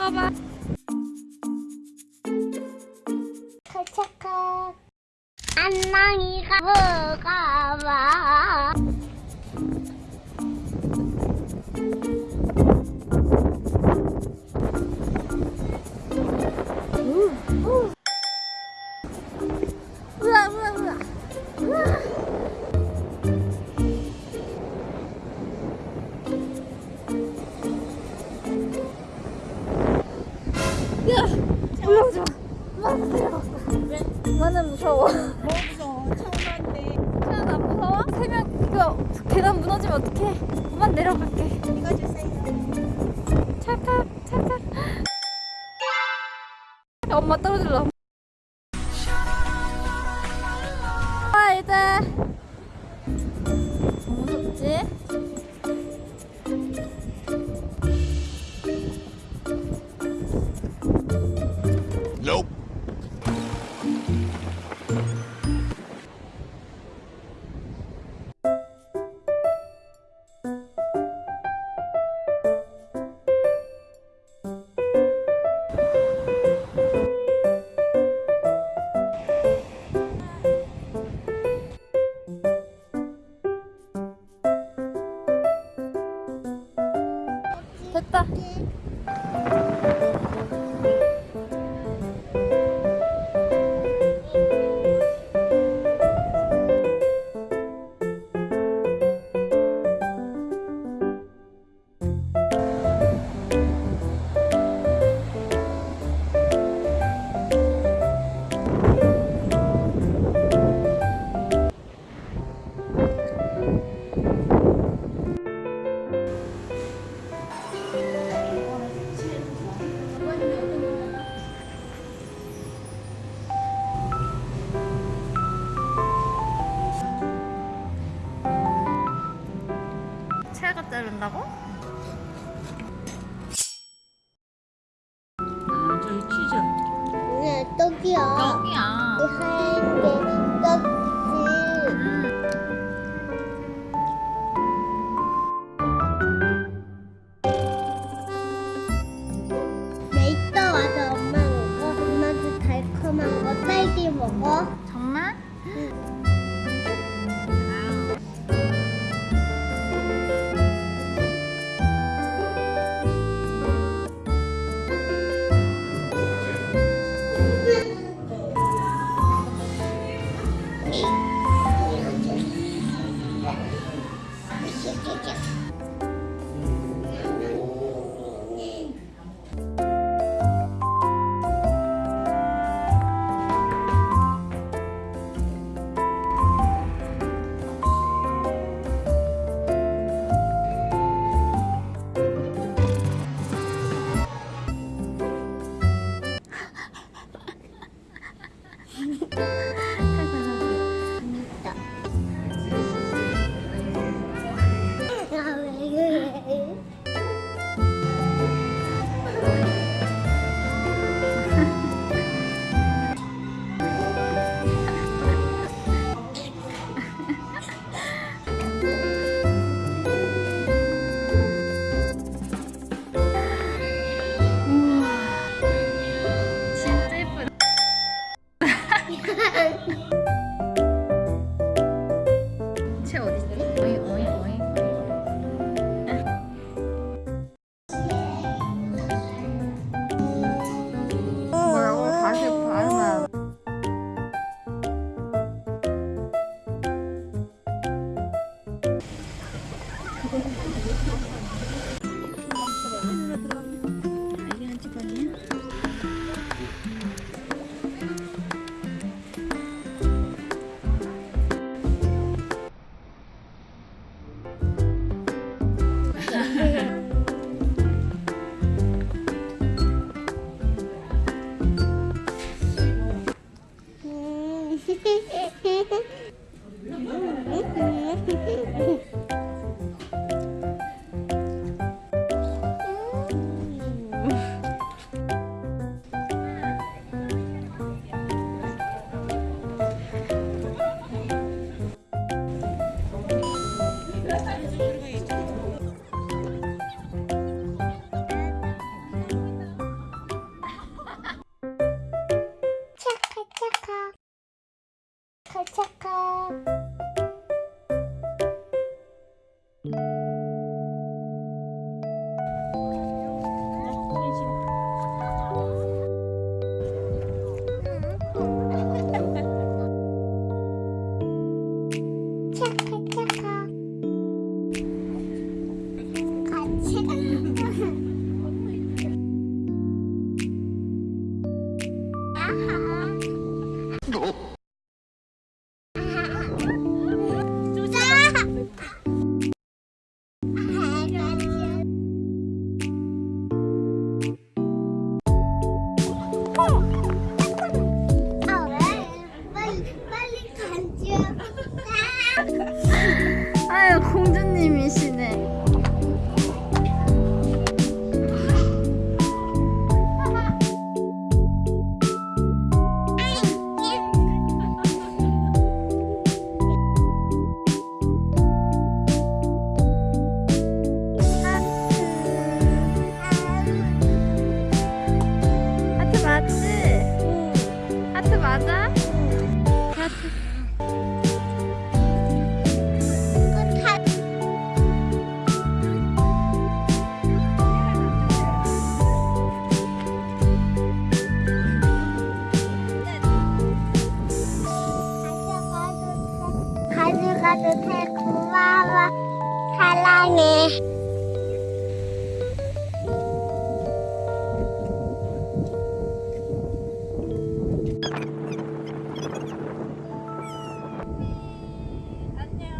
끝까지 올라가 봐. 도착하. 안녕이가 뭐가 와. 나는 무서워. 뭐 무서워 처음 왔네 나는 안 무서워? 세명 이거 계단 무너지면 어떡해? 그만 내려갈게. 찰칵 찰칵. 엄마 떨어질라. 아 이제 무섭지? よしよしよし。 도착함 Yeah. 안아줘서 고마워. 사랑해. 안녕.